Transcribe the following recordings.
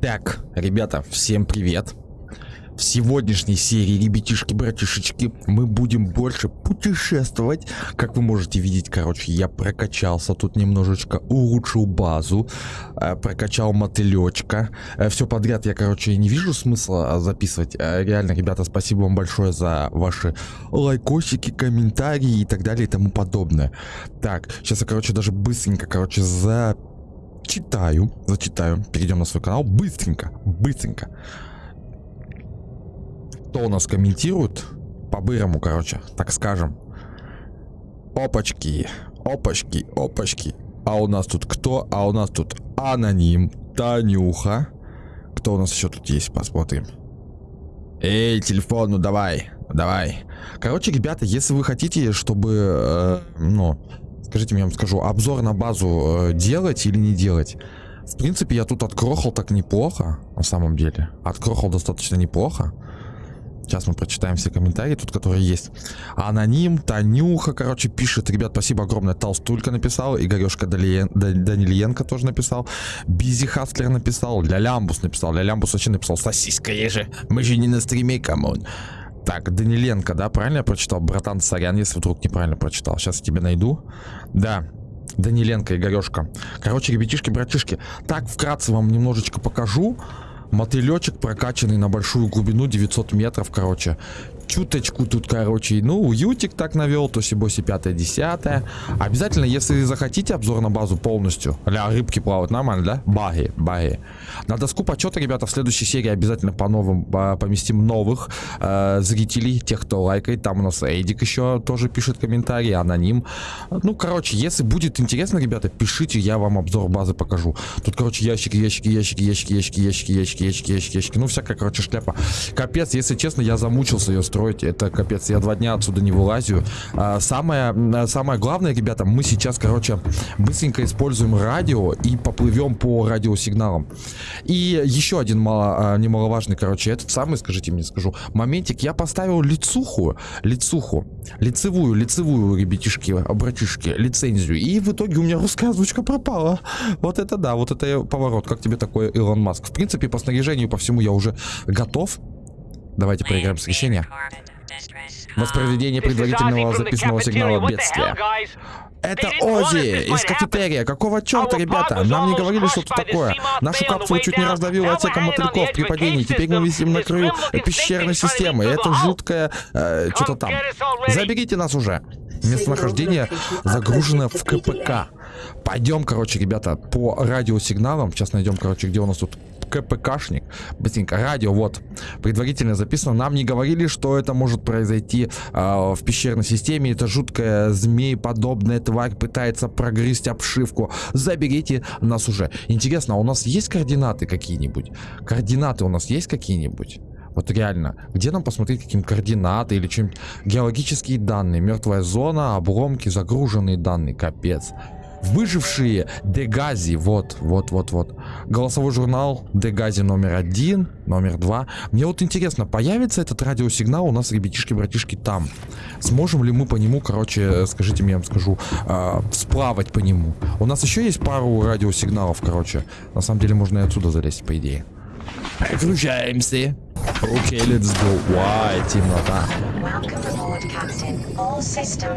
Так, ребята, всем привет. В сегодняшней серии, ребятишки-братишечки, мы будем больше путешествовать. Как вы можете видеть, короче, я прокачался тут немножечко, улучшил базу, э, прокачал мотылечка. Э, Все подряд я, короче, не вижу смысла а, записывать. Э, Реально, ребята, спасибо вам большое за ваши лайкосики, комментарии и так далее и тому подобное. Так, сейчас я, короче, даже быстренько, короче, за читаю, зачитаю, перейдем на свой канал, быстренько, быстренько. Кто у нас комментирует? По-бырому, короче, так скажем. Опачки, опачки, опачки. А у нас тут кто? А у нас тут аноним, Танюха. Кто у нас еще тут есть? Посмотрим. Эй, телефон, ну давай, давай. Короче, ребята, если вы хотите, чтобы, э, ну, скажите я вам скажу, обзор на базу э, делать или не делать? В принципе, я тут отгрохал так неплохо, на самом деле. Отгрохал достаточно неплохо. Сейчас мы прочитаем все комментарии тут, которые есть. Аноним, Танюха, короче, пишет. Ребят, спасибо огромное. Толстулька написал. Игорешка Далиен, Данильенко тоже написал. Busy Hustler написал. Лялямбус написал. Лялямбус вообще написал. Сосиска же. Мы же не на стриме, come on. Так, Даниленко, да, правильно я прочитал? Братан, сорян, если вдруг неправильно прочитал. Сейчас я тебе найду. Да, Даниленко, Игорешка. Короче, ребятишки, братишки, так вкратце вам немножечко покажу. Мотылечек прокачанный на большую глубину 900 метров, короче. Чуточку тут, короче, ну, уютик так навел, то сибоси 5-10. Обязательно, если захотите обзор на базу полностью, ля, рыбки плавают нормально, да? Баги, баги. На доску почета, ребята, в следующей серии обязательно по новым по, поместим новых э, зрителей, тех, кто лайкает. Там у нас Эдик еще тоже пишет комментарии, аноним. Ну, короче, если будет интересно, ребята, пишите, я вам обзор базы покажу. Тут, короче, ящики, ящики, ящики, ящики, ящики, ящики, ящики, ящики, ящики, ящики. Ну, всякая, короче, шляпа. Капец, если честно, я замучился ее строить. Это капец, я два дня отсюда не вылазю. А, самое, самое главное, ребята, мы сейчас, короче, быстренько используем радио и поплывем по радиосигналам. И еще один мало, немаловажный, короче, этот самый, скажите мне, скажу, моментик. Я поставил лицуху, лицуху, лицевую, лицевую, ребятишки, братишки, лицензию. И в итоге у меня русская озвучка пропала. Вот это да, вот это поворот. Как тебе такой Илон Маск? В принципе, по снаряжению, по всему я уже готов. Давайте проиграем с решения. Воспроизведение предварительного записанного сигнала бедствия. Это Ози из кафетерия. Какого черта, ребята? Нам не говорили что-то такое. Нашу капсулу чуть не раздавило отсеком мотыльков при падении. Теперь мы висим на краю пещерной системы. Это жуткое... Э, что-то там. Заберите нас уже. Местонахождение загружено в КПК. Пойдем, короче, ребята, по радиосигналам. Сейчас найдем, короче, где у нас тут КПКшник. Быстренько. Радио, вот. Предварительно записано. Нам не говорили, что это может произойти э, в пещерной системе. Это жуткая змей-подобная тварь пытается прогрызть обшивку. Заберите нас уже. Интересно, а у нас есть координаты какие-нибудь? Координаты у нас есть какие-нибудь? Вот реально, где нам посмотреть каким координаты или чем геологические данные, мертвая зона, обломки, загруженные данные, капец. Выжившие Дегази, вот, вот, вот, вот. Голосовой журнал Дегази номер один, номер два. Мне вот интересно, появится этот радиосигнал у нас, ребятишки-братишки, там? Сможем ли мы по нему, короче, скажите мне, я вам скажу, э, сплавать по нему? У нас еще есть пару радиосигналов, короче. На самом деле можно и отсюда залезть, по идее. Включаемся. Окей, okay, let's go. Why, темнота.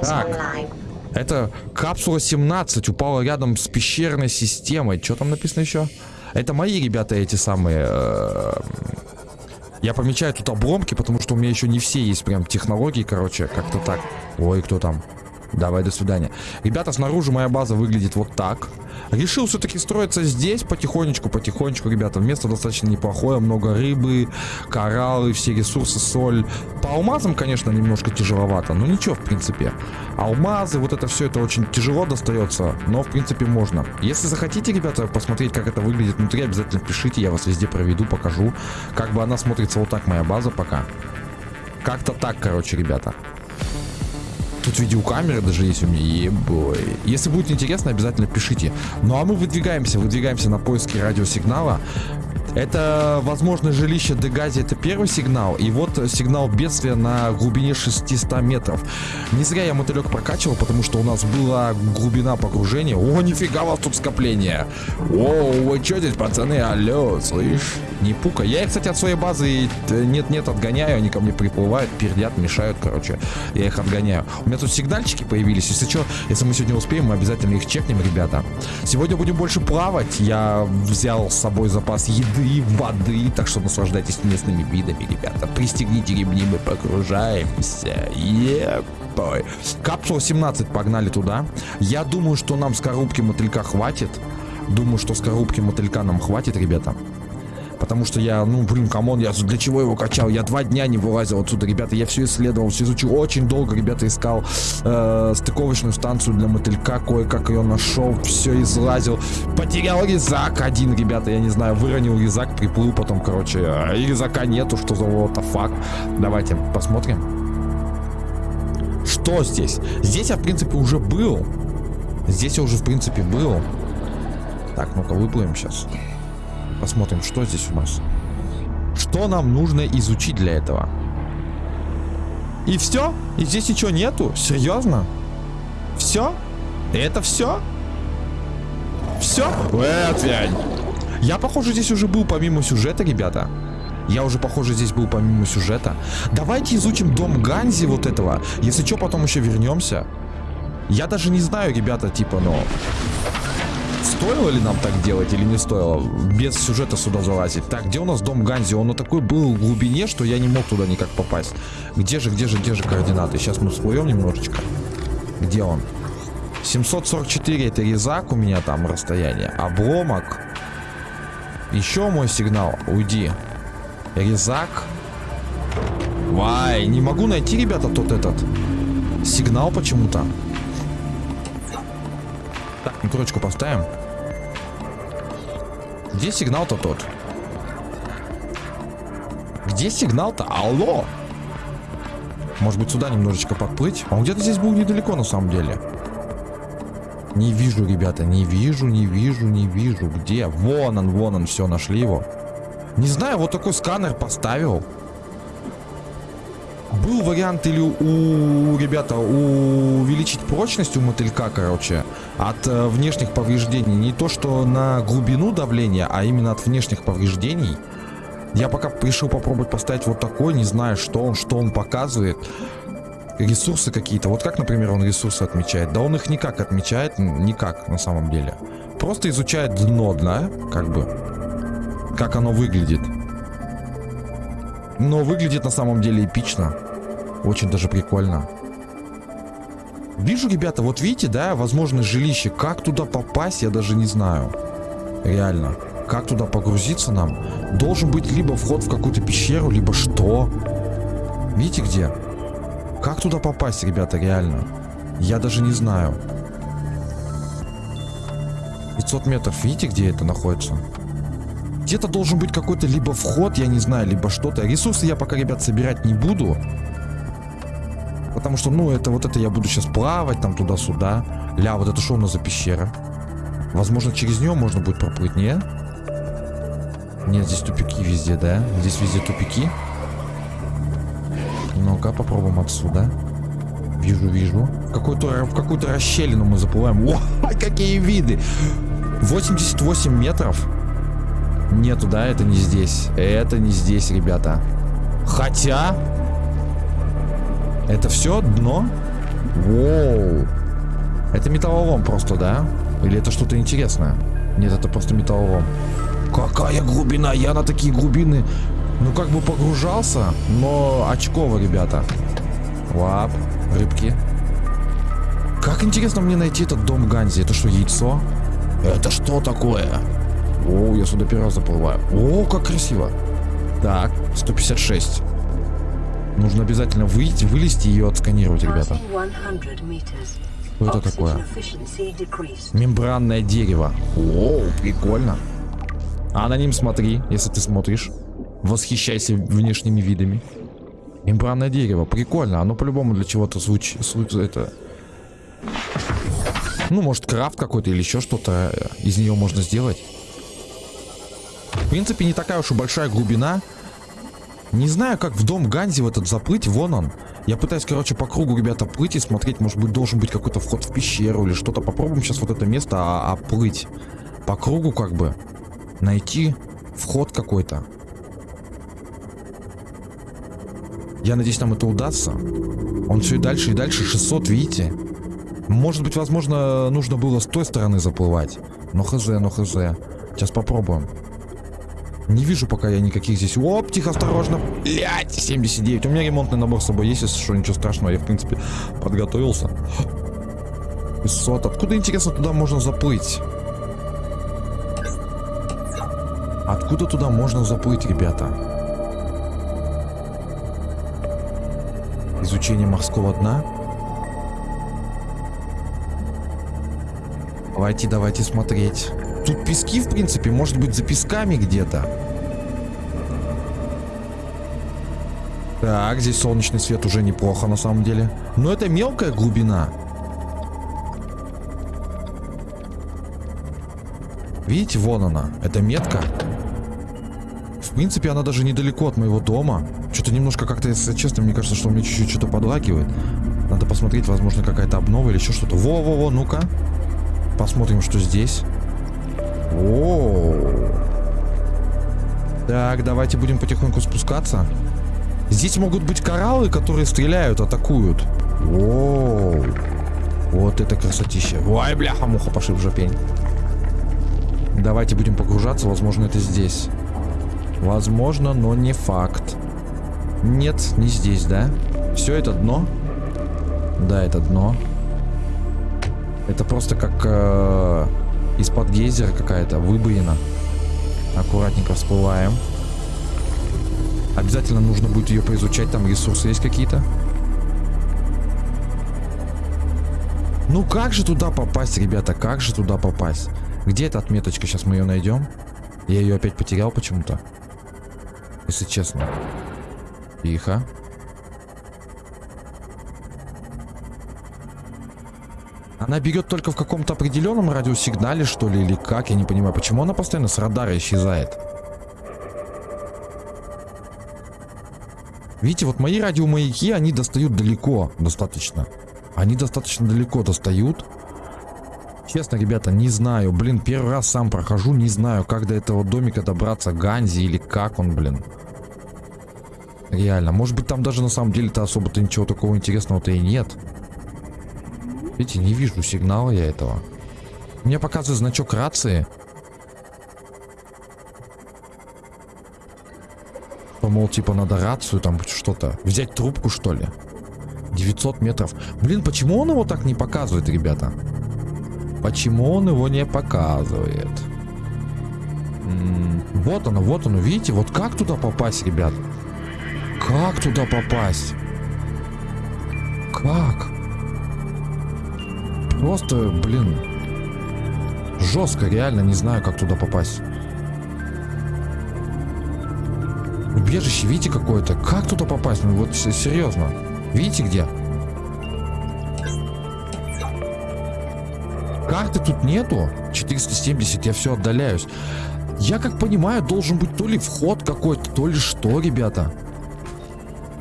Так. Это капсула 17 упала рядом с пещерной системой. Что там написано еще? Это мои ребята эти самые... Э, я помечаю тут обломки, потому что у меня еще не все есть прям технологии, короче, как-то так. Ой, кто там? Давай, до свидания. Ребята, снаружи моя база выглядит вот так. Решил все-таки строиться здесь потихонечку, потихонечку, ребята. Место достаточно неплохое, много рыбы, кораллы, все ресурсы, соль. По алмазам, конечно, немножко тяжеловато, но ничего, в принципе. Алмазы, вот это все, это очень тяжело достается, но, в принципе, можно. Если захотите, ребята, посмотреть, как это выглядит внутри, обязательно пишите, я вас везде проведу, покажу. Как бы она смотрится вот так, моя база пока. Как-то так, короче, ребята. Тут видеокамеры даже есть у меня, ебой. Если будет интересно, обязательно пишите. Ну а мы выдвигаемся, выдвигаемся на поиски радиосигнала. Это, возможно, жилище Дегази, это первый сигнал. И вот сигнал бедствия на глубине 600 метров. Не зря я мотылек прокачивал, потому что у нас была глубина погружения. О, нифига у вас тут скопление. О, вы что здесь, пацаны? Алло, слышь? Не пука. Я их, кстати, от своей базы нет-нет отгоняю. Они ко мне приплывают, пердят, мешают, короче. Я их отгоняю. У меня тут сигнальчики появились. Если что, если мы сегодня успеем, мы обязательно их чекнем, ребята. Сегодня будем больше плавать. Я взял с собой запас еды, воды. Так что наслаждайтесь местными видами, ребята. Пристегните ремни, мы погружаемся. Епой. Капсула 17, погнали туда. Я думаю, что нам скорлупки мотылька хватит. Думаю, что скорлупки мотылька нам хватит, ребята. Потому что я, ну, блин, come on, я для чего его качал? Я два дня не вылазил отсюда, ребята. Я все исследовал, все изучил. Очень долго, ребята, искал э, стыковочную станцию для мотылька. Кое-как ее нашел, все излазил. Потерял резак один, ребята, я не знаю. Выронил резак, приплыл потом, короче. А, и резака нету, что за what fuck. Давайте посмотрим. Что здесь? Здесь я, в принципе, уже был. Здесь я уже, в принципе, был. Так, ну-ка, выплывем сейчас. Посмотрим, что здесь у нас. Что нам нужно изучить для этого? И все? И здесь ничего нету? Серьезно? Все? Это все? Все? Отвянь. Я, похоже, здесь уже был помимо сюжета, ребята. Я уже, похоже, здесь был помимо сюжета. Давайте изучим дом Ганзи вот этого. Если что, потом еще вернемся. Я даже не знаю, ребята, типа, но... Стоило ли нам так делать или не стоило? Без сюжета сюда залазить. Так, где у нас дом Ганзи? Он на такой был в глубине, что я не мог туда никак попасть. Где же, где же, где же координаты? Сейчас мы всплывем немножечко. Где он? 744 это резак у меня там расстояние. Обломок. Еще мой сигнал. Уйди. Резак. Вай, не могу найти, ребята, тот этот. Сигнал почему-то. Так, ну поставим. Где сигнал-то тот? Где сигнал-то? Алло! Может быть сюда немножечко подплыть? Он где-то здесь был недалеко на самом деле. Не вижу, ребята, не вижу, не вижу, не вижу. Где? Вон он, вон он, все, нашли его. Не знаю, вот такой сканер поставил. Был вариант или у, ребята, увеличить прочность у мотылька, короче, от э, внешних повреждений. Не то, что на глубину давления, а именно от внешних повреждений. Я пока решил попробовать поставить вот такой, не знаю, что он, что он показывает. Ресурсы какие-то. Вот как, например, он ресурсы отмечает? Да он их никак отмечает, никак на самом деле. Просто изучает дно, да, как бы. Как оно выглядит. Но выглядит на самом деле эпично. Очень даже прикольно. Вижу, ребята, вот видите, да, возможно, жилище. Как туда попасть, я даже не знаю. Реально. Как туда погрузиться нам? Должен быть либо вход в какую-то пещеру, либо что? Видите где? Как туда попасть, ребята, реально? Я даже не знаю. 500 метров, видите, где это находится? Где-то должен быть какой-то либо вход, я не знаю, либо что-то. Ресурсы я пока, ребят, собирать не буду. Потому что, ну, это вот это я буду сейчас плавать там туда-сюда. Ля, вот это что у нас за пещера? Возможно, через нее можно будет проплыть, не? Нет, здесь тупики везде, да? Здесь везде тупики. Ну-ка, попробуем отсюда. Вижу, вижу. В какую-то в какую-то расщелину мы заплываем. Ой, какие виды! 88 метров. Нету, да? Это не здесь. Это не здесь, ребята. Хотя... Это все дно? Воу. Это металлолом просто, да? Или это что-то интересное? Нет, это просто металлолом. Какая глубина? Я на такие глубины, ну как бы погружался, но очково, ребята. Лап, рыбки. Как интересно мне найти этот дом Ганзи. Это что, яйцо? Это что такое? О, я сюда первый раз заплываю. О, как красиво. Так, 156. Нужно обязательно выйти, вылезти и ее отсканировать, ребята. Что это такое? Мембранное дерево. О, прикольно. А на ним смотри, если ты смотришь. Восхищайся внешними видами. Мембранное дерево. Прикольно. Оно по-любому для чего-то звучит. Это... Ну, может, крафт какой-то или еще что-то из нее можно сделать. принципе, не такая уж и большая глубина. Не знаю, как в дом Ганзи в этот заплыть. Вон он. Я пытаюсь, короче, по кругу, ребята, плыть и смотреть. Может быть, должен быть какой-то вход в пещеру или что-то. Попробуем сейчас вот это место а оплыть. По кругу, как бы. Найти вход какой-то. Я надеюсь, нам это удастся. Он все и дальше, и дальше. 600, видите? Может быть, возможно, нужно было с той стороны заплывать. Но хз, но хз. Сейчас попробуем. Не вижу пока я никаких здесь. Оп, тихо, осторожно. Блять, 79. У меня ремонтный набор с собой есть, если что, ничего страшного. Я, в принципе, подготовился. 500. Откуда, интересно, туда можно заплыть? Откуда туда можно заплыть, ребята? Изучение морского дна. Давайте, давайте смотреть. Тут пески, в принципе, может быть, за песками где-то. Так, здесь солнечный свет уже неплохо, на самом деле. Но это мелкая глубина. Видите, вон она. Это метка. В принципе, она даже недалеко от моего дома. Что-то немножко как-то, если честно, мне кажется, что у меня чуть-чуть что-то подлагивает. Надо посмотреть, возможно, какая-то обнова или еще что-то. Во-во-во, ну-ка. Посмотрим, что здесь. О, Так, давайте будем потихоньку спускаться. Здесь могут быть кораллы, которые стреляют, атакуют. О, Вот это красотища. Ой, бляха, муха, пошиб жопень. Давайте будем погружаться, возможно, это здесь. Возможно, но не факт. Нет, не здесь, да? Все это дно? Да, это дно. Это просто как э, из-под гейзера какая-то выбоина. Аккуратненько всплываем. Обязательно нужно будет ее поизучать. Там ресурсы есть какие-то. Ну как же туда попасть, ребята? Как же туда попасть? Где эта отметочка? Сейчас мы ее найдем. Я ее опять потерял почему-то. Если честно. Тихо. Она берет только в каком-то определенном радиосигнале, что ли, или как, я не понимаю. Почему она постоянно с радара исчезает? Видите, вот мои радиомаяки, они достают далеко достаточно. Они достаточно далеко достают. Честно, ребята, не знаю. Блин, первый раз сам прохожу, не знаю, как до этого домика добраться, Ганзи или как он, блин. Реально. Может быть, там даже на самом деле-то особо-то ничего такого интересного-то и нет. Видите, не вижу сигнала я этого. Мне показывает значок рации. Что, мол, типа надо рацию, там что-то. Взять трубку, что ли? 900 метров. Блин, почему он его так не показывает, ребята? Почему он его не показывает? М -м вот оно, вот оно. Видите, вот как туда попасть, ребят? Как туда попасть? Как? Просто, блин, жестко, реально не знаю, как туда попасть. Убежище, видите, какое-то? Как туда попасть? Ну вот серьезно. Видите где? Карты тут нету. 470, я все отдаляюсь. Я как понимаю, должен быть то ли вход какой-то, то ли что, ребята.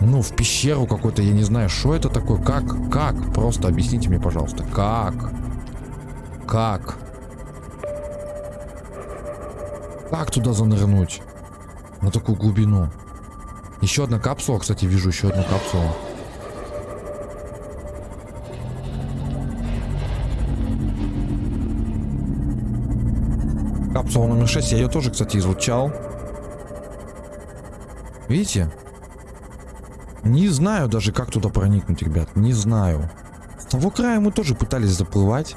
Ну, в пещеру какой-то, я не знаю, что это такое, как, как, просто объясните мне, пожалуйста, как, как, как туда занырнуть на такую глубину? Еще одна капсула, кстати, вижу еще одну капсулу. Капсула номер 6, я ее тоже, кстати, изучал. Видите? Не знаю даже, как туда проникнуть, ребят. Не знаю. С того края мы тоже пытались заплывать.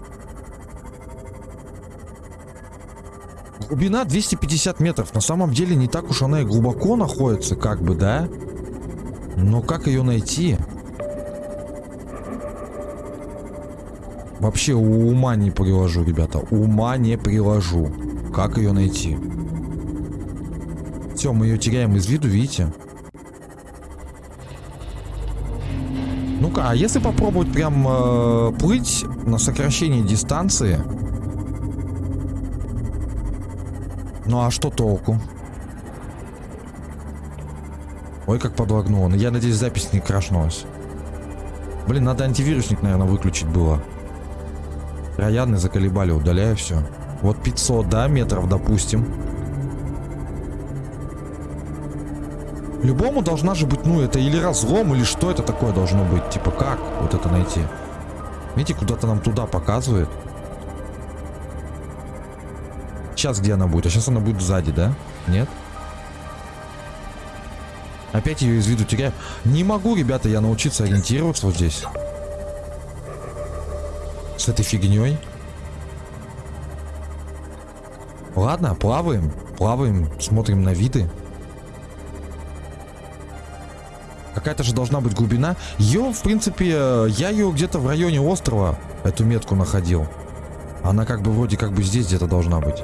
Глубина 250 метров. На самом деле не так уж она и глубоко находится, как бы, да? Но как ее найти? Вообще ума не приложу, ребята. Ума не приложу. Как ее найти? Все, мы ее теряем из виду, видите? штука. А если попробовать прям э, плыть на сокращение дистанции? Ну а что толку? Ой, как подлагнуло. Ну, я надеюсь, запись не крашнулась. Блин, надо антивирусник, наверное, выключить было. Трояны заколебали, удаляю все. Вот 500, да, метров, допустим. Любому должна же быть, ну, это или разлом, или что это такое должно быть. Типа, как вот это найти? Видите, куда-то нам туда показывает. Сейчас где она будет? А сейчас она будет сзади, да? Нет? Опять ее из виду теряю. Не могу, ребята, я научиться ориентироваться вот здесь. С этой фигней. Ладно, плаваем. Плаваем, смотрим на виды. Какая-то же должна быть глубина. Ее, в принципе, я ее где-то в районе острова, эту метку находил. Она как бы вроде как бы здесь где-то должна быть.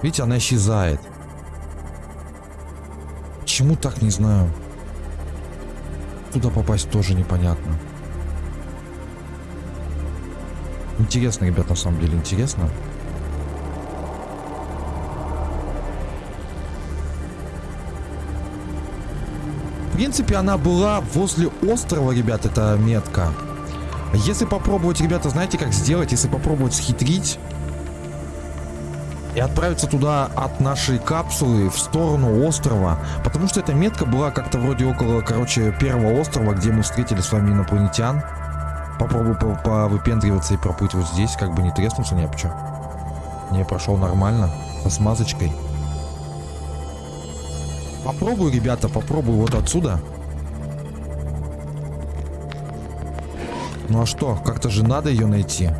Видите, она исчезает. Почему так, не знаю. Туда попасть тоже непонятно. Интересно, ребят, на самом деле, интересно. В принципе, она была возле острова, ребят, эта метка. Если попробовать, ребята, знаете, как сделать? Если попробовать схитрить и отправиться туда от нашей капсулы в сторону острова. Потому что эта метка была как-то вроде около, короче, первого острова, где мы встретили с вами инопланетян. Попробую повыпендриваться и проплыть вот здесь, как бы не треснуться, не обчё. Не, прошел нормально, со смазочкой. Попробую, ребята, попробую вот отсюда. Ну а что, как-то же надо ее найти.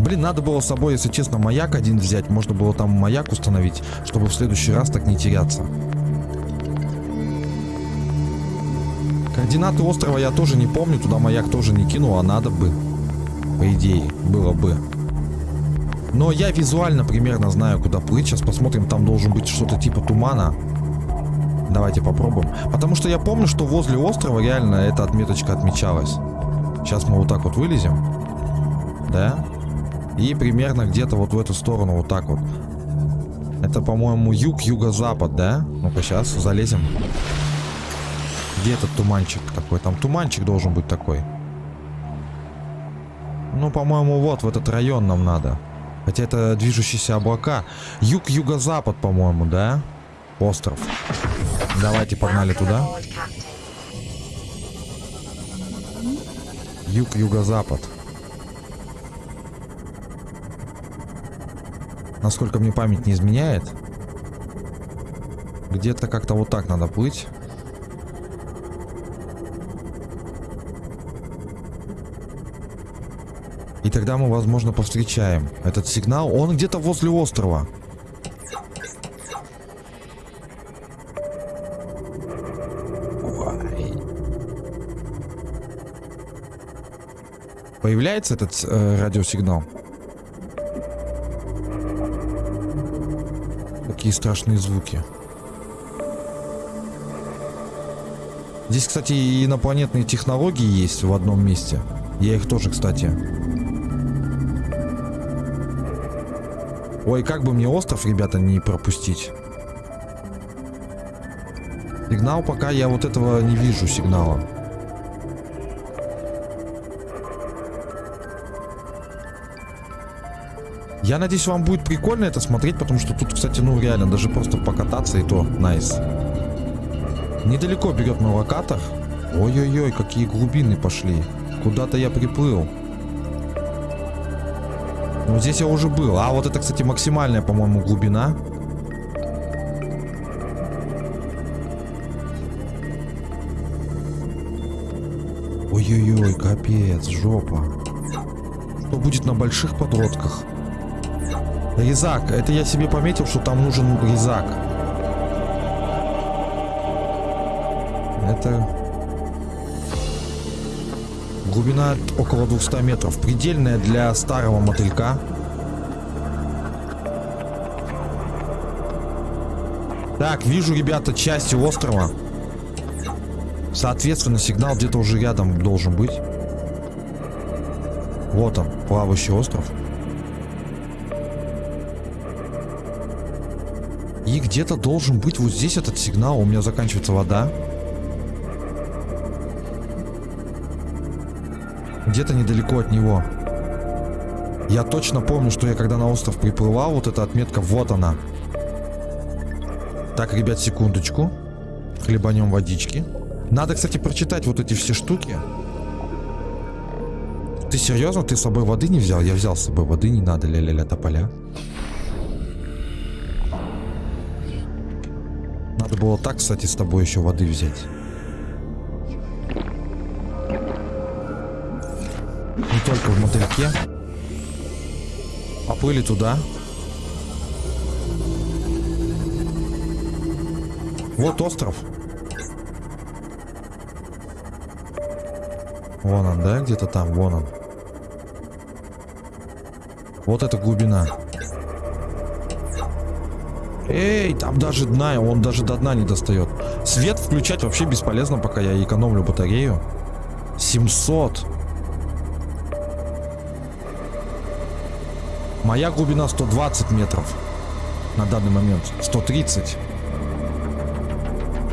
Блин, надо было с собой, если честно, маяк один взять. Можно было там маяк установить, чтобы в следующий раз так не теряться. Координаты острова я тоже не помню. Туда маяк тоже не кинул, а надо бы. По идее, было бы. Но я визуально примерно знаю, куда плыть. Сейчас посмотрим, там должен быть что-то типа тумана. Давайте попробуем. Потому что я помню, что возле острова реально эта отметочка отмечалась. Сейчас мы вот так вот вылезем. Да? И примерно где-то вот в эту сторону вот так вот. Это, по-моему, юг, юго-запад, да? Ну-ка, сейчас залезем. Где этот туманчик такой? Там туманчик должен быть такой. Ну, по-моему, вот в этот район нам надо. Хотя это движущиеся облака. Юг-юго-запад, по-моему, да? Остров. Давайте погнали туда. Юг-юго-запад. Насколько мне память не изменяет. Где-то как-то вот так надо плыть. И тогда мы, возможно, повстречаем этот сигнал. Он где-то возле острова. Появляется этот э, радиосигнал? Какие страшные звуки. Здесь, кстати, и инопланетные технологии есть в одном месте. Я их тоже, кстати. Ой, как бы мне остров, ребята, не пропустить. Сигнал пока я вот этого не вижу сигнала. Я надеюсь, вам будет прикольно это смотреть, потому что тут, кстати, ну реально, даже просто покататься и то, найс. Недалеко берет мой локатор. Ой-ой-ой, какие глубины пошли. Куда-то я приплыл. Ну, здесь я уже был. А вот это, кстати, максимальная, по-моему, глубина. Ой-ой-ой, капец, жопа. Что будет на больших подростках? Резак. Это я себе пометил, что там нужен резак. Это... Глубина около 200 метров. Предельная для старого мотылька. Так, вижу, ребята, части острова. Соответственно, сигнал где-то уже рядом должен быть. Вот он, плавающий остров. И где-то должен быть вот здесь этот сигнал. У меня заканчивается вода. Где-то недалеко от него. Я точно помню, что я когда на остров приплывал, вот эта отметка, вот она. Так, ребят, секундочку. Хлебанем водички. Надо, кстати, прочитать вот эти все штуки. Ты серьезно? Ты с собой воды не взял? Я взял с собой воды, не надо, ля-ля-ля, тополя. Надо было так, кстати, с тобой еще воды взять. Не только в мотыльке. Поплыли туда. Вот остров. Вон он, да? Где-то там, вон он. Вот эта глубина. Эй, там даже дна, он даже до дна не достает. Свет включать вообще бесполезно, пока я экономлю батарею. 700. Моя глубина 120 метров. На данный момент. 130.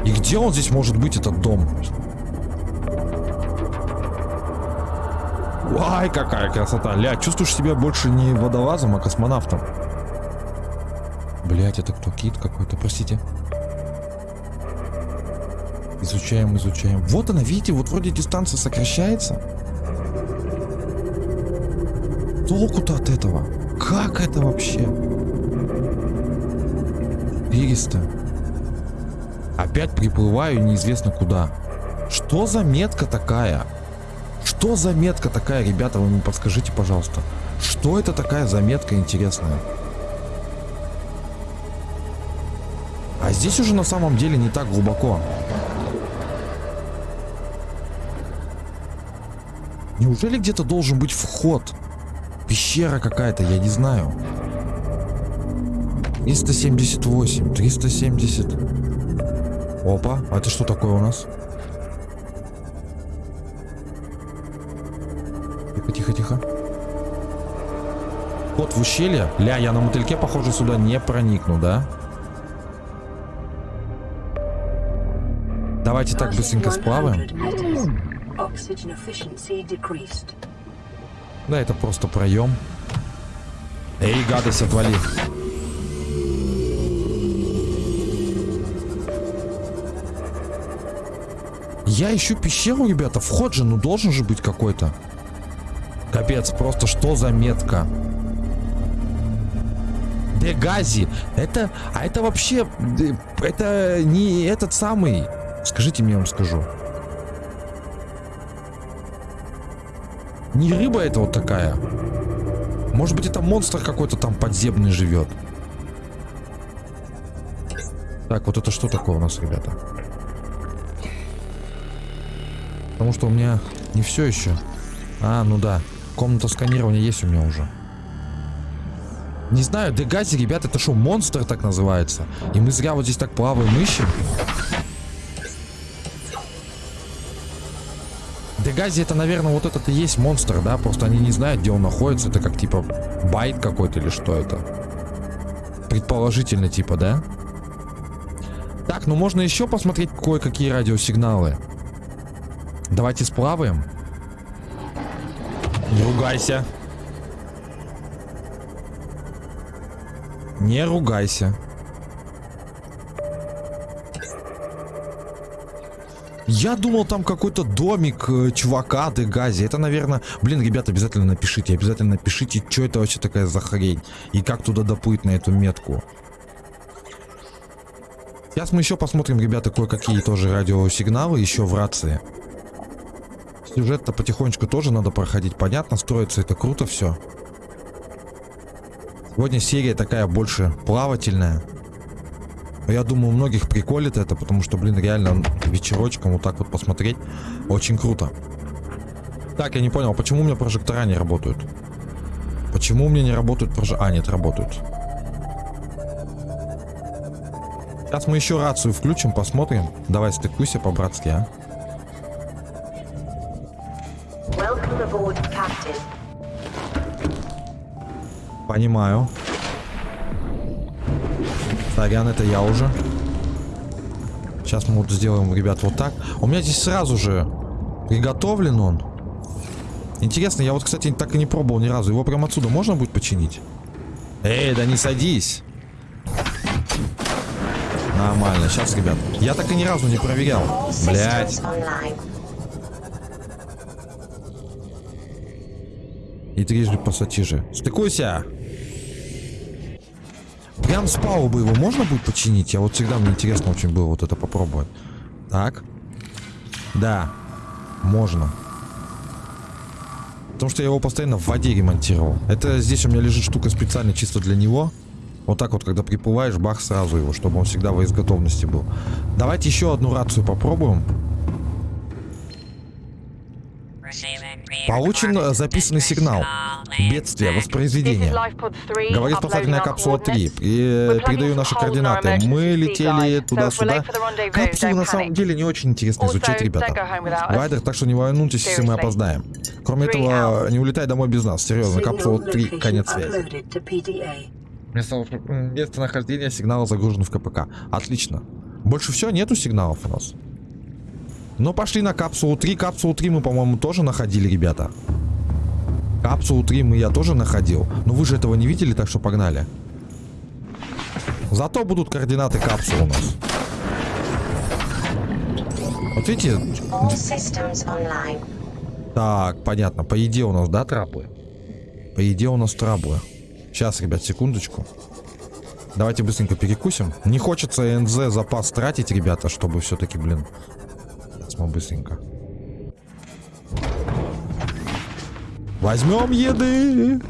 И где он здесь может быть, этот дом? Ай, какая красота. Ля, чувствуешь себя больше не водолазом, а космонавтом. Блять, это кто? Кит какой-то, простите. Изучаем, изучаем. Вот она, видите, вот вроде дистанция сокращается. Толку-то от этого? Как это вообще? Пересто. Опять приплываю неизвестно куда. Что за метка такая? Что за метка такая, ребята, вы мне подскажите, пожалуйста. Что это такая заметка интересная? А здесь уже на самом деле не так глубоко. Неужели где-то должен быть вход? Пещера какая-то, я не знаю. 378, 370. Опа, а это что такое у нас? Тихо, тихо, тихо. Вход в ущелье? Ля, я на мотыльке, похоже, сюда не проникну, да? Давайте так быстренько сплаваем. Да, это просто проем. Эй, гадость, отвали. Я ищу пещеру, ребята. Вход же, ну должен же быть какой-то. Капец, просто что за метка? Дегази. Это, а это вообще, это не этот самый. Скажите мне, я вам скажу. Не рыба это вот такая. Может быть это монстр какой-то там подземный живет. Так, вот это что такое у нас, ребята? Потому что у меня не все еще. А, ну да. Комната сканирования есть у меня уже. Не знаю, Дегази, ребята, это что, монстр так называется? И мы зря вот здесь так плаваем, ищем? Дегази это, наверное, вот этот и есть монстр, да? Просто они не знают, где он находится. Это как, типа, байт какой-то или что это? Предположительно, типа, да? Так, ну можно еще посмотреть кое-какие радиосигналы. Давайте сплаваем. Не ругайся. Не ругайся. Я думал, там какой-то домик э, чувака Дегази. Это, наверное... Блин, ребята, обязательно напишите. Обязательно напишите, что это вообще такая за хрень. И как туда доплыть на эту метку. Сейчас мы еще посмотрим, ребята, кое-какие тоже радиосигналы еще в рации. Сюжет-то потихонечку тоже надо проходить. Понятно, строится это круто все. Сегодня серия такая больше плавательная. Я думаю, у многих приколит это, потому что, блин, реально вечерочком вот так вот посмотреть очень круто. Так, я не понял, почему у меня прожектора не работают? Почему у меня не работают прожектора? А, нет, работают. Сейчас мы еще рацию включим, посмотрим. Давай стыкуйся по-братски, а. Понимаю. Сорян, это я уже. Сейчас мы вот сделаем, ребят, вот так. У меня здесь сразу же приготовлен он. Интересно, я вот, кстати, так и не пробовал ни разу. Его прям отсюда можно будет починить? Эй, да не садись. Нормально. Сейчас, ребят. Я так и ни разу не проверял. Блять. И трижды пассатижи. Стыкуйся! Прям с палубы его можно будет починить? Я вот всегда мне интересно очень было вот это попробовать. Так. Да. Можно. Потому что я его постоянно в воде ремонтировал. Это здесь у меня лежит штука специально чисто для него. Вот так вот, когда приплываешь, бах, сразу его, чтобы он всегда в изготовности был. Давайте еще одну рацию попробуем. Получен э, записанный сигнал. Бедствие, воспроизведение. Говорит спасательная капсула 3. И, э, передаю наши координаты. Мы летели туда-сюда. Капсулы на самом деле не очень интересно изучать, ребята. Вайдер, так что не волнуйтесь, если мы опоздаем. Кроме этого, не улетай домой без нас. Серьезно, капсула 3, конец связи. Место, местонахождение сигнала загружен в КПК. Отлично. Больше все, нету сигналов у нас. Ну, пошли на капсулу 3. Капсулу 3 мы, по-моему, тоже находили, ребята. Капсулу 3 мы я тоже находил. Но вы же этого не видели, так что погнали. Зато будут координаты капсулы у нас. Вот видите? Так, понятно. По еде у нас, да, трапы? По еде у нас траблы. Сейчас, ребят, секундочку. Давайте быстренько перекусим. Не хочется НЗ запас тратить, ребята, чтобы все-таки, блин, мы быстренько. Возьмем еды.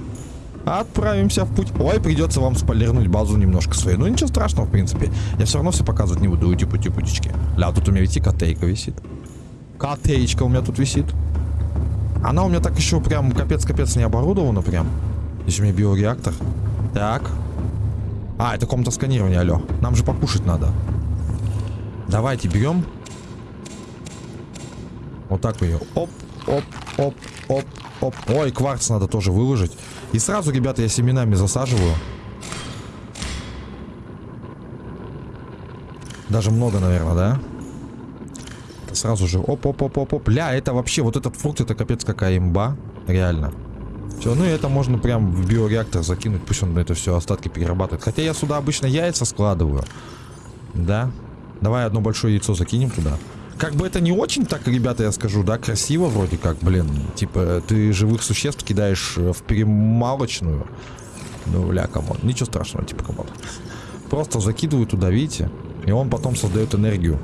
Отправимся в путь. Ой, придется вам спойлернуть базу немножко свою. Ну, ничего страшного, в принципе. Я все равно все показывать не буду. Типа, типа, типа. Ля, тут у меня и котейка висит. Котеечка у меня тут висит. Она у меня так еще прям капец-капец не оборудована прям. Здесь у меня биореактор. Так. А, это комната сканирования, алло. Нам же покушать надо. Давайте берем вот так ее. Оп, оп, оп, оп, оп. Ой, кварц надо тоже выложить. И сразу, ребята, я семенами засаживаю. Даже много, наверное, да? Сразу же. Оп, оп, оп, оп, оп. Ля, это вообще, вот этот фрукт, это капец какая имба. Реально. Все, ну и это можно прям в биореактор закинуть, пусть он это все остатки перерабатывает. Хотя я сюда обычно яйца складываю. Да. Давай одно большое яйцо закинем туда. Как бы это не очень так, ребята, я скажу, да, красиво вроде как, блин. Типа, ты живых существ кидаешь э, в перемалочную. Ну, ля, come on. Ничего страшного, типа, come on. Просто закидываю туда, видите? И он потом создает энергию.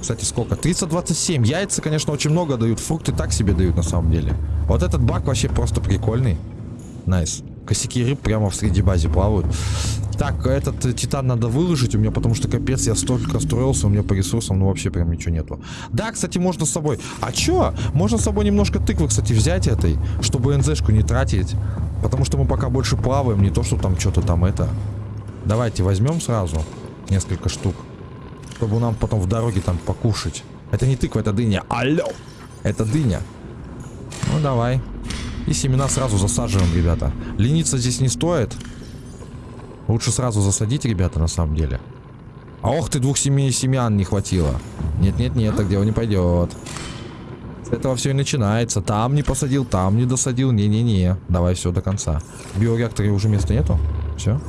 Кстати, сколько? 327. Яйца, конечно, очень много дают. Фрукты так себе дают, на самом деле. Вот этот бак вообще просто прикольный. Nice. Косяки рыб прямо в среди базе плавают. Так, этот э, титан надо выложить у меня, потому что капец, я столько строился, у меня по ресурсам, ну вообще прям ничего нету. Да, кстати, можно с собой... А чё? Можно с собой немножко тыквы, кстати, взять этой, чтобы НЗшку не тратить. Потому что мы пока больше плаваем, не то, что там что-то там это. Давайте возьмем сразу несколько штук, чтобы нам потом в дороге там покушать. Это не тыква, это дыня. Алло! Это дыня. Ну, давай. И семена сразу засаживаем, ребята. Лениться здесь не стоит. Лучше сразу засадить, ребята, на самом деле. А ох ты, двух семей семян не хватило. Нет-нет-нет, так дело не пойдет. С этого все и начинается. Там не посадил, там не досадил. Не-не-не. Давай все до конца. В биореакторе уже места нету? Все?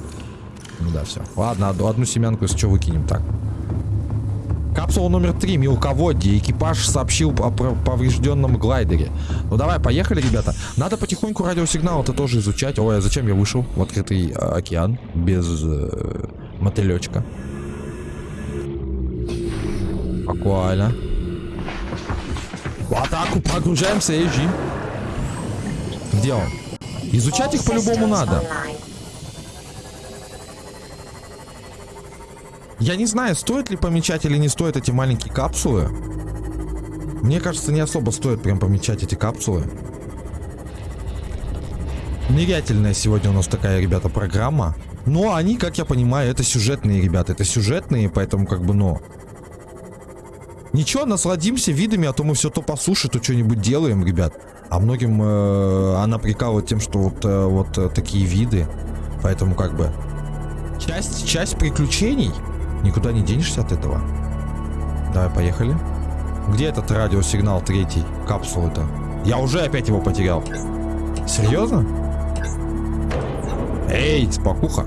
Ну да, все. Ладно, одну семянку, если что, выкинем. Так. Капсула номер 3, мелководье. Экипаж сообщил о поврежденном глайдере. Ну давай, поехали, ребята. Надо потихоньку радиосигнал это тоже изучать. Ой, а зачем я вышел в открытый э, океан без э, мотылечка? Буквально. В атаку погружаемся, Эйджи. Где он? Изучать их по-любому надо. Я не знаю, стоит ли помечать или не стоит эти маленькие капсулы. Мне кажется, не особо стоит прям помечать эти капсулы. Нырятельная сегодня у нас такая, ребята, программа. Но они, как я понимаю, это сюжетные, ребята. Это сюжетные, поэтому как бы, ну... Ничего, насладимся видами, а то мы все то по суше, то что-нибудь делаем, ребят. А многим э, она прикалывает тем, что вот, э, вот э, такие виды. Поэтому как бы... Часть, часть приключений. Никуда не денешься от этого. Давай, поехали. Где этот радиосигнал третий? Капсулы-то. Я уже опять его потерял. Серьезно? Эй, спокуха.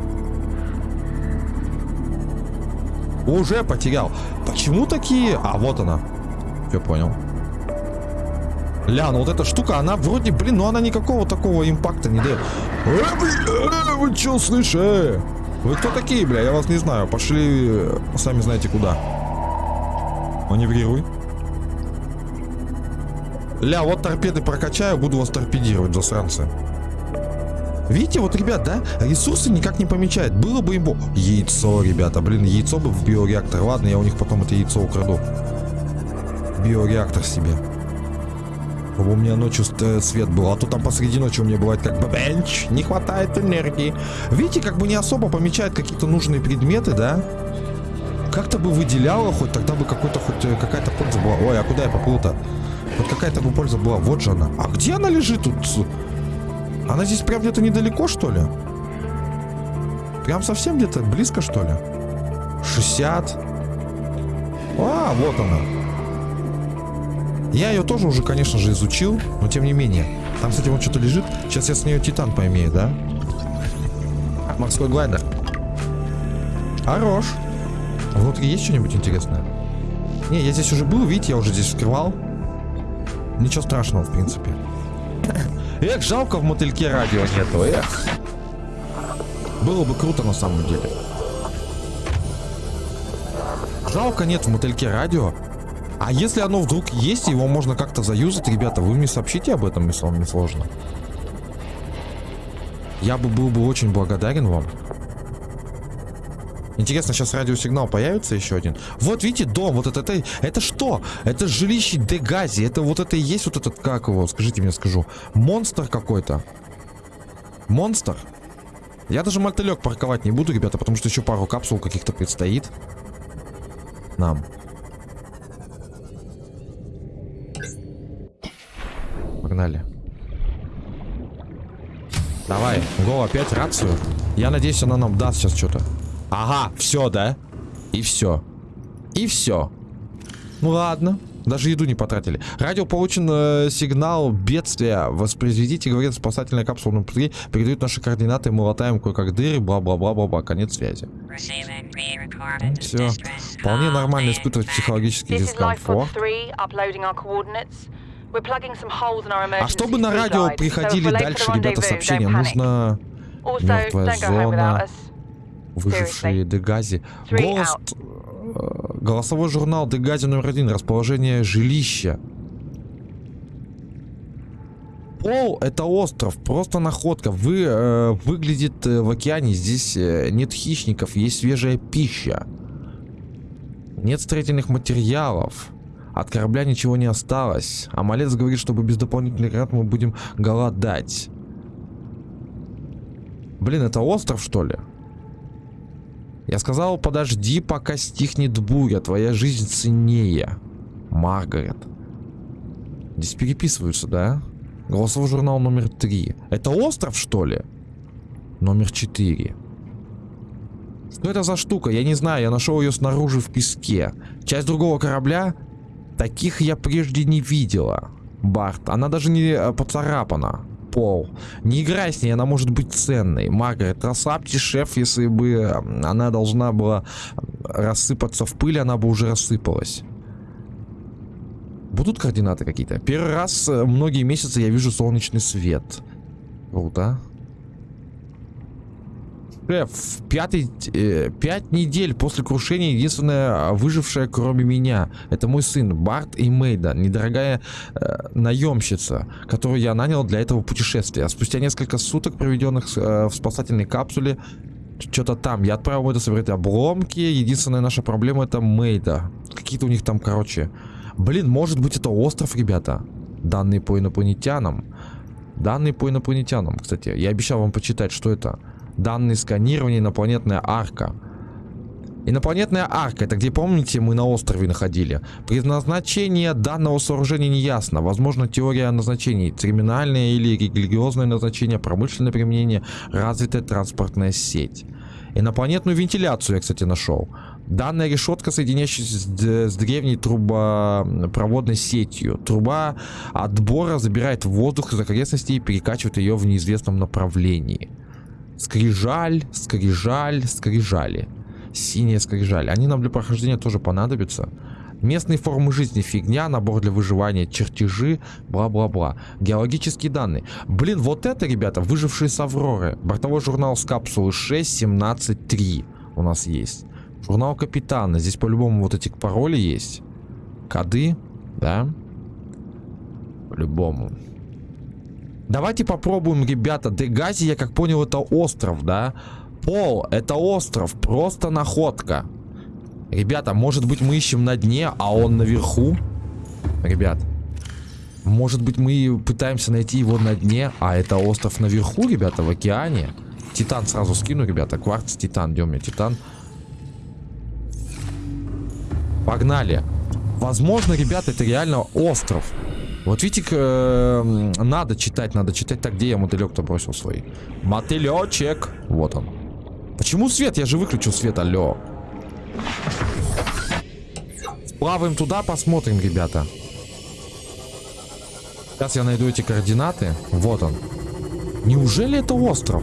Уже потерял. Почему такие... А, вот она. Все понял. Ля, ну вот эта штука, она вроде, блин, ну она никакого такого импакта не дает. Э, бля, вы что, слышите? Вы кто такие, бля? Я вас не знаю. Пошли, э, сами знаете куда. Маневрируй. Ля, вот торпеды прокачаю, буду вас торпедировать, засранцы. Видите, вот, ребят, да, ресурсы никак не помечает. Было бы им... Яйцо, ребята, блин, яйцо бы в биореактор. Ладно, я у них потом это яйцо украду. Биореактор себе. У меня ночью э, свет был. А то там посреди ночи у меня бывает как бы бенч. Не хватает энергии. Видите, как бы не особо помечает какие-то нужные предметы, да? Как-то бы выделяло хоть, тогда бы какой-то хоть э, какая-то польза была. Ой, а куда я поплыл-то? Вот какая-то бы польза была. Вот же она. А где она лежит тут? Она здесь прям где-то недалеко, что ли? Прям совсем где-то близко, что ли? 60. А, вот она. Я ее тоже уже, конечно же, изучил, но тем не менее. Там, кстати, вот что-то лежит. Сейчас я с нее титан поимею, да? Морской глайдер. Хорош. Внутри есть что-нибудь интересное? Не, я здесь уже был, видите, я уже здесь вскрывал. Ничего страшного, в принципе. Эх, жалко в мотыльке радио нету, эх. Было бы круто на самом деле. Жалко нет в мотыльке радио. А если оно вдруг есть, его можно как-то заюзать, ребята, вы мне сообщите об этом, если вам не сложно. Я бы был бы очень благодарен вам. Интересно, сейчас радиосигнал появится еще один. Вот видите, дом, вот это, это, это что? Это жилище Дегази. Это вот это и есть вот этот, как его, скажите мне, скажу. Монстр какой-то. Монстр? Я даже мотылек парковать не буду, ребята, потому что еще пару капсул каких-то предстоит. Нам. Погнали. Давай, го, опять рацию. Я надеюсь, она нам даст сейчас что-то. Ага, все, да? И все. И все. Ну ладно. Даже еду не потратили. Радио получен э, сигнал бедствия. Воспроизведите, говорит спасательная капсула на пути. Передают наши координаты. Мы латаем кое-как дыры. Бла-бла-бла-бла-бла. Конец связи. Ну, все. Вполне нормально испытывать психологический дискомфорт. А чтобы на радио приходили дальше, ребята, сообщения, нужно... Мертвая зона выжившие Дегази. Голос... Э, голосовой журнал Дегази номер один. Расположение жилища. Пол это остров, просто находка. Вы э, выглядит э, в океане, здесь э, нет хищников, есть свежая пища. Нет строительных материалов. От корабля ничего не осталось. А малец говорит, чтобы без дополнительных гранат мы будем голодать. Блин, это остров что ли? Я сказал, подожди, пока стихнет буря, твоя жизнь ценнее. Маргарет. Здесь переписываются, да? Голосовой журнал номер три. Это остров, что ли? Номер четыре. Что это за штука? Я не знаю, я нашел ее снаружи в песке. Часть другого корабля? Таких я прежде не видела. Барт, она даже не э, поцарапана пол. Не играй с ней, она может быть ценной. Маргарет, расслабьте, шеф, если бы она должна была рассыпаться в пыль, она бы уже рассыпалась. Будут координаты какие-то? Первый раз э, многие месяцы я вижу солнечный свет. Круто. Шеф, пятый, э, пять недель после крушения единственная выжившая кроме меня. Это мой сын Барт и Мейда, недорогая э, наемщица, которую я нанял для этого путешествия. Спустя несколько суток, проведенных э, в спасательной капсуле, что-то там. Я отправил Мейда собирать обломки. Единственная наша проблема это Мейда. Какие-то у них там, короче... Блин, может быть это остров, ребята. Данные по инопланетянам. Данные по инопланетянам, кстати. Я обещал вам почитать, что это. Данные сканирования инопланетная арка. Инопланетная арка, это где, помните, мы на острове находили. Предназначение данного сооружения не ясно. Возможно, теория назначений. Терминальное или религиозное назначение, промышленное применение, развитая транспортная сеть. Инопланетную вентиляцию я, кстати, нашел. Данная решетка, соединяющаяся с, древней трубопроводной сетью. Труба отбора забирает воздух из окрестностей и перекачивает ее в неизвестном направлении. Скрижаль, скрижаль, скрижали. Синяя скрижаль. Они нам для прохождения тоже понадобятся. Местные формы жизни фигня, набор для выживания, чертежи, бла-бла-бла. Геологические данные. Блин, вот это, ребята, выжившие с Авроры. Бортовой журнал с капсулы 6.17.3 у нас есть. Журнал капитана. Здесь по-любому вот эти пароли есть. Коды, да? По-любому. Давайте попробуем, ребята. Дегази, я как понял, это остров, да? Пол, это остров. Просто находка. Ребята, может быть мы ищем на дне, а он наверху? Ребят. Может быть мы пытаемся найти его на дне, а это остров наверху, ребята, в океане? Титан сразу скину, ребята. Кварц, титан. Где у титан? Погнали. Возможно, ребята, это реально остров. Вот видите, э, надо читать, надо читать. Так, где я мотылек-то бросил свой? Мотылечек. Вот он. Почему свет? Я же выключил свет, алло. Плаваем туда, посмотрим, ребята. Сейчас я найду эти координаты. Вот он. Неужели это остров?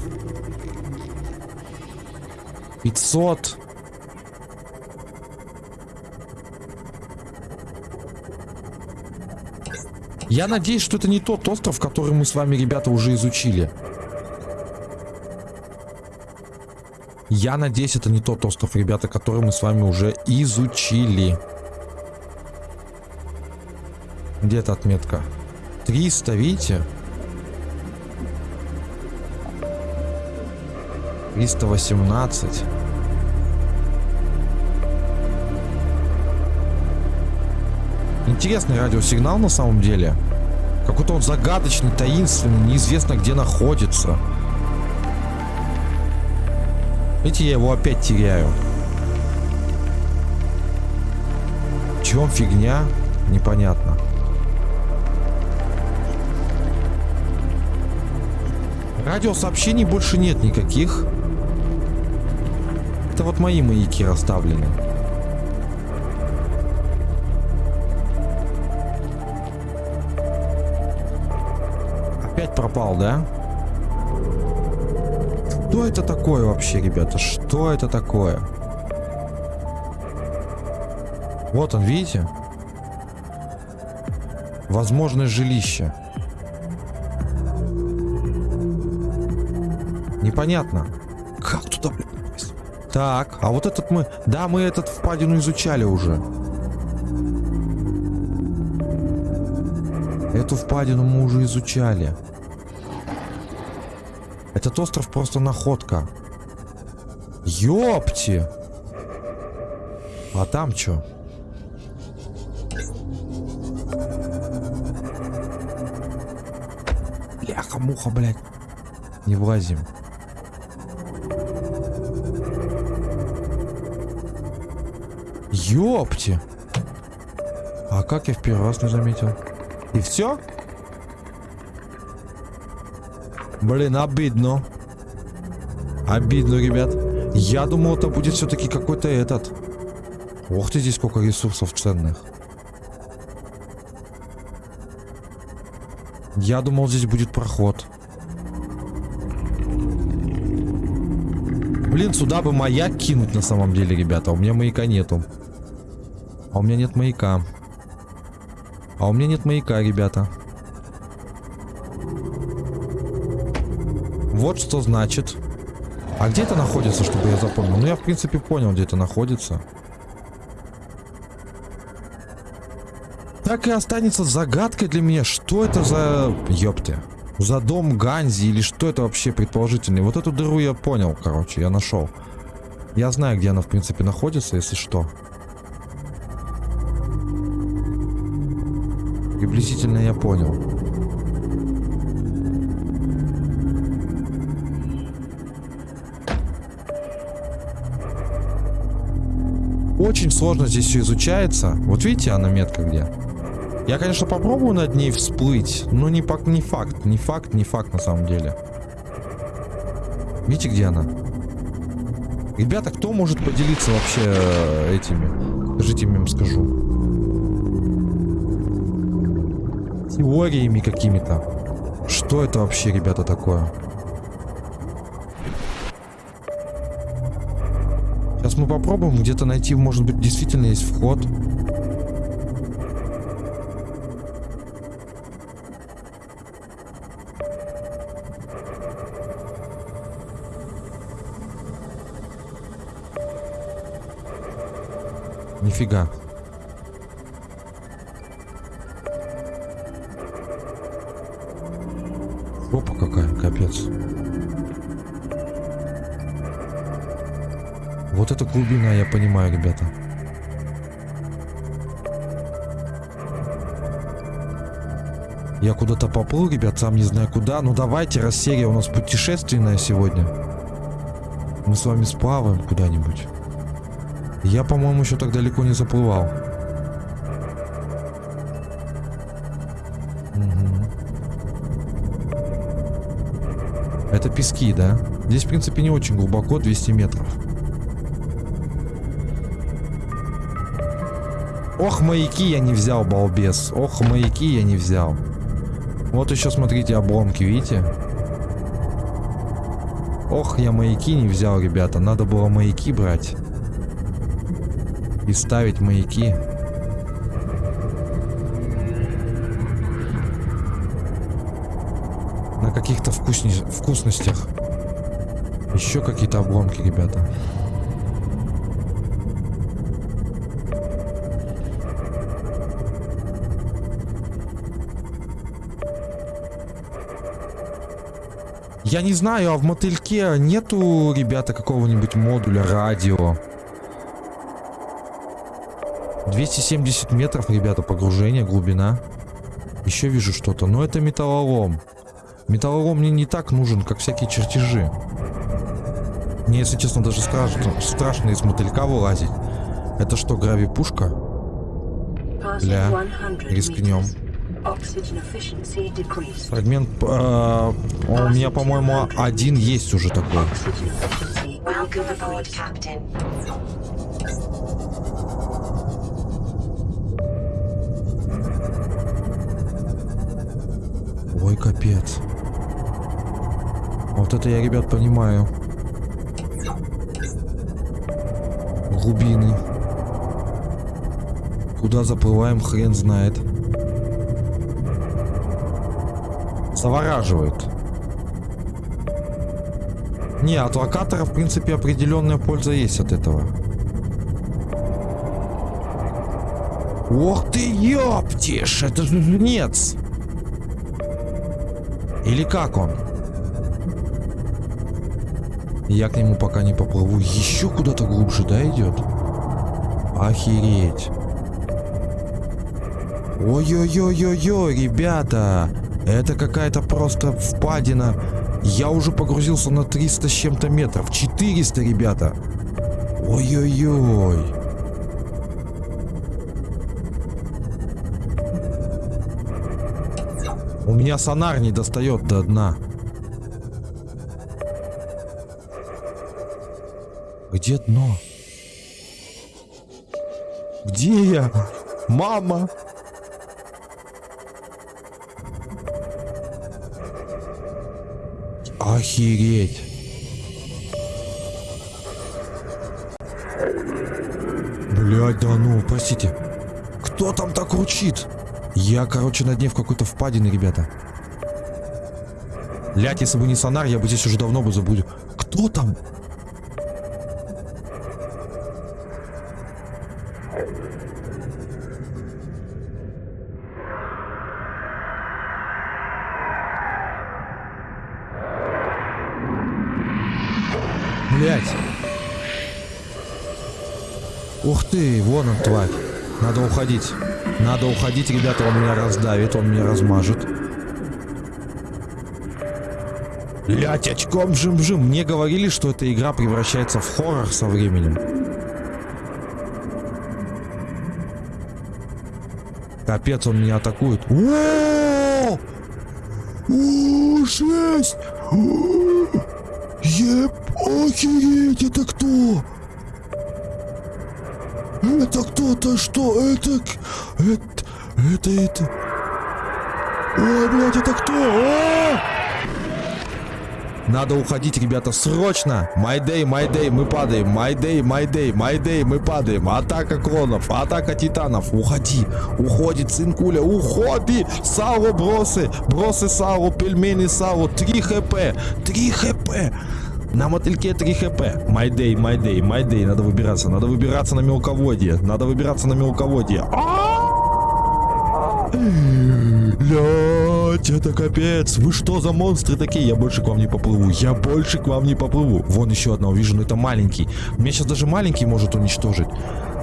500... Я надеюсь, что это не тот остров, который мы с вами, ребята, уже изучили. Я надеюсь, это не тот остров, ребята, который мы с вами уже изучили. Где эта отметка? 300, видите? 318. Интересный радиосигнал на самом деле. Какой-то он загадочный, таинственный, неизвестно где находится. Видите, я его опять теряю. В чем фигня? Непонятно. Радиосообщений больше нет никаких. Это вот мои маяки расставлены. Опять пропал, да? Что это такое вообще, ребята? Что это такое? Вот он, видите? Возможное жилище. Непонятно. Как туда, блин, Так, а вот этот мы... Да, мы этот впадину изучали уже. Эту впадину мы уже изучали. Этот остров просто находка. Ёпти! А там что? Бляха-муха, блядь. Не влазим. Ёпти! А как я в первый раз не заметил? И все? Блин, обидно. Обидно, ребят. Я думал, это будет все-таки какой-то этот. Ох ты, здесь сколько ресурсов ценных. Я думал, здесь будет проход. Блин, сюда бы маяк кинуть на самом деле, ребята. У меня маяка нету. А у меня нет маяка. А у меня нет маяка, ребята. Вот что значит. А где это находится, чтобы я запомнил? Ну, я, в принципе, понял, где это находится. Так и останется загадкой для меня, что это за... Ёпты. За дом Ганзи или что это вообще предположительный. Вот эту дыру я понял, короче, я нашел. Я знаю, где она, в принципе, находится, если что. Приблизительно я понял. Очень сложно здесь все изучается. Вот видите, она метка где? Я, конечно, попробую над ней всплыть, но не, не факт. Не факт, не факт на самом деле. Видите, где она? Ребята, кто может поделиться вообще э, этими? Скажите мне, им скажу. Теориями какими-то. Что это вообще, ребята, такое? Попробуем где-то найти, может быть, действительно есть вход. Нифига. Вот это глубина, я понимаю, ребята. Я куда-то поплыл, ребят, сам не знаю куда. Ну давайте, раз серия у нас путешественная сегодня. Мы с вами сплаваем куда-нибудь. Я, по-моему, еще так далеко не заплывал. Угу. Это пески, да? Здесь, в принципе, не очень глубоко, 200 метров. Ох, маяки я не взял, балбес. Ох, маяки я не взял. Вот еще, смотрите, обломки, видите? Ох, я маяки не взял, ребята. Надо было маяки брать и ставить маяки. На каких-то вкусностях. Еще какие-то обломки, ребята. Я не знаю, а в мотыльке нету, ребята, какого-нибудь модуля радио? 270 метров, ребята, погружение, глубина. Еще вижу что-то, но это металлолом. Металлолом мне не так нужен, как всякие чертежи. Мне, если честно, даже страшно, страшно из мотылька вылазить. Это что, грави-пушка? Бля, рискнем. Фрагмент... Э, у меня, по-моему, один есть уже такой. Ой, капец. Вот это я, ребят, понимаю. Глубины. Куда заплываем, хрен знает. Завораживает. Не, от локатора, в принципе, определенная польза есть от этого. Ох ты, ёптишь, это же жнец. Или как он? Я к нему пока не поплыву. Еще куда-то глубже, да, идет? Охереть. Ой-ой-ой-ой-ой, ребята. Это какая-то просто впадина. Я уже погрузился на 300 с чем-то метров. 400, ребята. Ой-ой-ой. У меня сонар не достает до дна. Где дно? Где я? Мама! Охереть! Блять, да ну, простите. Кто там так ручит? Я, короче, на дне в какой-то впадине, ребята. Блять, если бы не сонар, я бы здесь уже давно бы забудел. Кто там? Уходить. Надо уходить, ребята, он меня раздавит, он меня размажет. Блять, очком жим-жим. Мне говорили, что эта игра превращается в хоррор со временем. Капец, он меня атакует. О! Ебать! Охереть, это кто? Это кто-то что? Это... Это... Это... это... Ой, блядь, это кто? А! Надо уходить, ребята, срочно! Mayday, mayday, мы падаем. Mayday, mayday, mayday, мы падаем. Атака клонов, атака титанов. Уходи, уходит, цинкуля, уходи! Сауру бросы, бросы Сауру, пельмени Сауру, 3 хп, 3 хп. На мотыльке 3 хп. Mayday, mayday, mayday. Надо выбираться, надо выбираться на мелководье. Надо выбираться на мелководье. Блять, это капец. Вы что за монстры такие? Я больше к вам не поплыву. Я больше к вам не поплыву. Вон еще одна увижу, но это маленький. Меня сейчас даже маленький может уничтожить.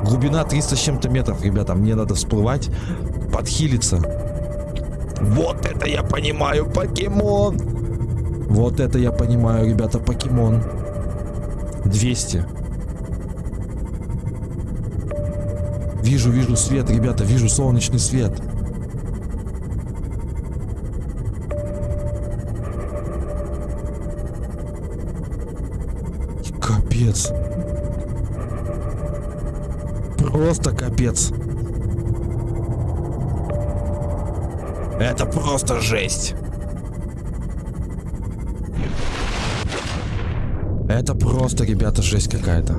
Глубина 300 с чем-то метров, ребята. Мне надо всплывать, подхилиться. Вот это я понимаю, покемон. Вот это я понимаю, ребята, покемон. 200. Вижу, вижу свет, ребята, вижу солнечный свет. Капец. Просто капец. Это просто жесть. Это просто, ребята, жесть какая-то.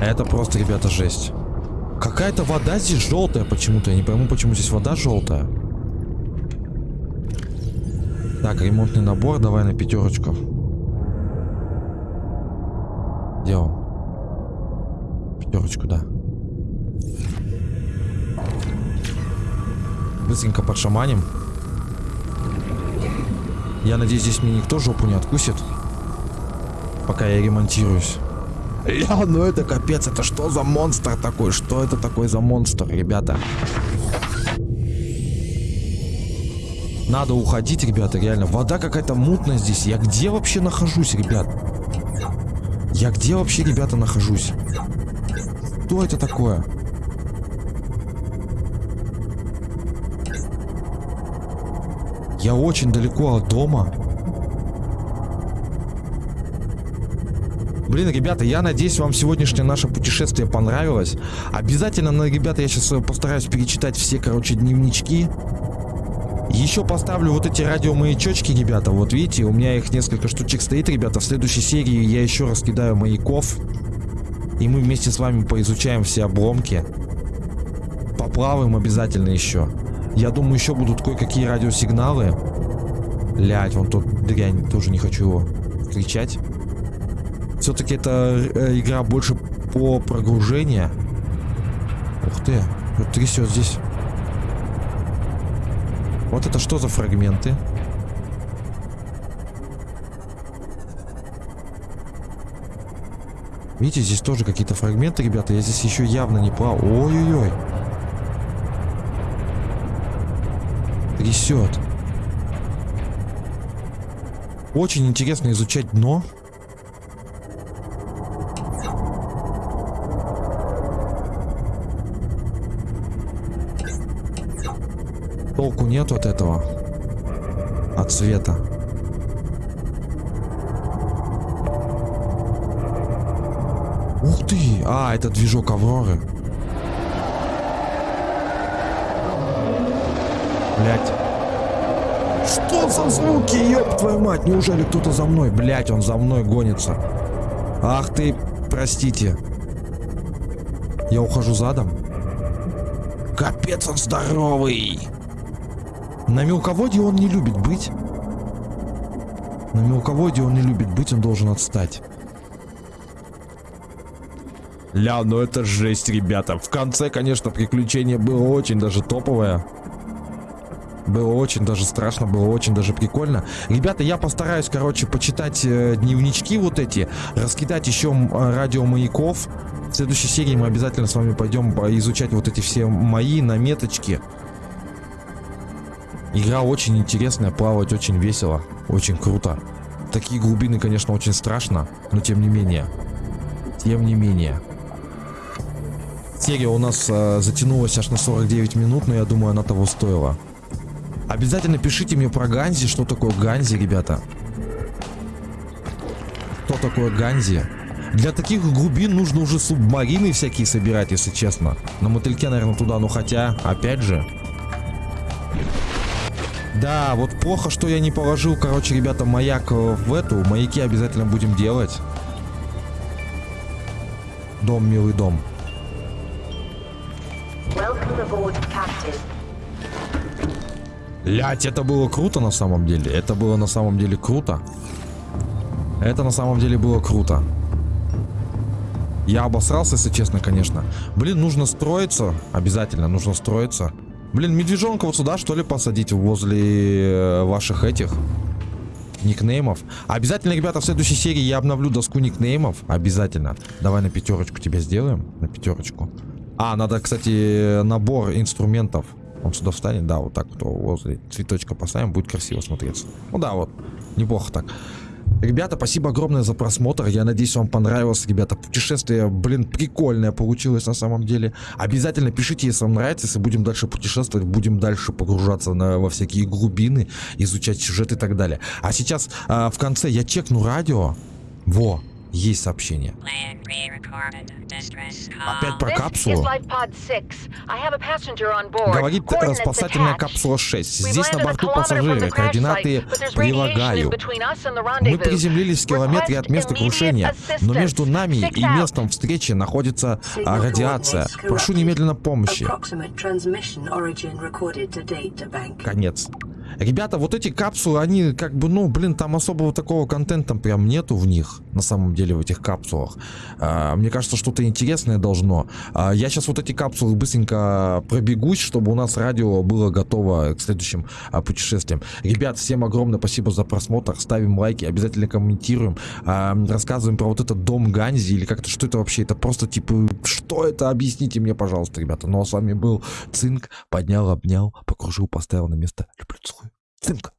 Это просто, ребята, жесть. Какая-то вода здесь желтая почему-то. Я не пойму, почему здесь вода желтая. Так, ремонтный набор. Давай на пятерочку. Где он? Пятерочку, да. Быстренько подшаманим. Я надеюсь, здесь мне никто жопу не откусит. Пока я ремонтируюсь. Ля, ну это капец, это что за монстр такой? Что это такой за монстр, ребята? Надо уходить, ребята, реально. Вода какая-то мутная здесь. Я где вообще нахожусь, ребят? Я где вообще, ребята, нахожусь? Что это такое? Я очень далеко от дома. Блин, ребята, я надеюсь, вам сегодняшнее наше путешествие понравилось. Обязательно, ребята, я сейчас постараюсь перечитать все, короче, дневнички. Еще поставлю вот эти радиомаячочки, ребята. Вот видите, у меня их несколько штучек стоит, ребята. В следующей серии я еще раскидаю маяков. И мы вместе с вами поизучаем все обломки. Поплаваем обязательно еще. Я думаю, еще будут кое-какие радиосигналы. Блять, вон тут дрянь, тоже не хочу его кричать. Все-таки это э, игра больше по прогружению. Ух ты, вот трясет здесь. Вот это что за фрагменты? Видите, здесь тоже какие-то фрагменты, ребята. Я здесь еще явно не плавал. Ой-ой-ой. Трясет. Очень интересно изучать дно. толку нет от этого. От света. Ух ты! А, это движок Авроры. Блять. За звуки, ёб твою мать? Неужели кто-то за мной? Блять, он за мной гонится. Ах ты, простите. Я ухожу задом. Капец, он здоровый. На мелководье он не любит быть. На мелководье он не любит быть, он должен отстать. Ля, ну это жесть, ребята. В конце, конечно, приключение было очень даже топовое. Было очень даже страшно, было очень даже прикольно. Ребята, я постараюсь, короче, почитать э, дневнички вот эти, раскидать еще э, радиомаяков. В следующей серии мы обязательно с вами пойдем изучать вот эти все мои наметочки. Игра очень интересная, плавать очень весело, очень круто. Такие глубины, конечно, очень страшно, но тем не менее. Тем не менее. Серия у нас э, затянулась аж на 49 минут, но я думаю, она того стоила. Обязательно пишите мне про Ганзи, что такое Ганзи, ребята. Что такое Ганзи? Для таких глубин нужно уже субмарины всякие собирать, если честно. На мотыльке, наверное, туда, ну хотя, опять же. Да, вот плохо, что я не положил, короче, ребята, маяк в эту. Маяки обязательно будем делать. Дом, милый дом. Лять, это было круто на самом деле. Это было на самом деле круто. Это на самом деле было круто. Я обосрался, если честно, конечно. Блин, нужно строиться. Обязательно нужно строиться. Блин, медвежонка вот сюда, что ли, посадить возле э, ваших этих никнеймов. Обязательно, ребята, в следующей серии я обновлю доску никнеймов. Обязательно. Давай на пятерочку тебе сделаем. На пятерочку. А, надо, кстати, набор инструментов. Он сюда встанет, да, вот так вот возле цветочка поставим, будет красиво смотреться. Ну да, вот, неплохо так. Ребята, спасибо огромное за просмотр. Я надеюсь, вам понравилось, ребята. Путешествие, блин, прикольное получилось на самом деле. Обязательно пишите, если вам нравится, если будем дальше путешествовать, будем дальше погружаться на, во всякие глубины, изучать сюжет и так далее. А сейчас а, в конце я чекну радио. Во, есть сообщение. Опять про капсулу. Говорит спасательная капсула 6. Здесь на борту пассажиры. Координаты прилагаю. Мы приземлились в километре от места крушения, но между нами и местом встречи находится а, радиация. Прошу немедленно помощи. Конец. Ребята, вот эти капсулы, они как бы, ну, блин, там особого такого контента прям нету в них, на самом деле, в этих капсулах. А, мне кажется, что-то интересное должно. А, я сейчас вот эти капсулы быстренько пробегусь, чтобы у нас радио было готово к следующим а, путешествиям. Ребят, всем огромное спасибо за просмотр. Ставим лайки, обязательно комментируем. А, рассказываем про вот этот дом Ганзи или как-то, что это вообще? Это просто типа, что это? Объясните мне, пожалуйста, ребята. Ну, а с вами был Цинк. Поднял, обнял, покружил, поставил на место. Люблю, целую. Цинк.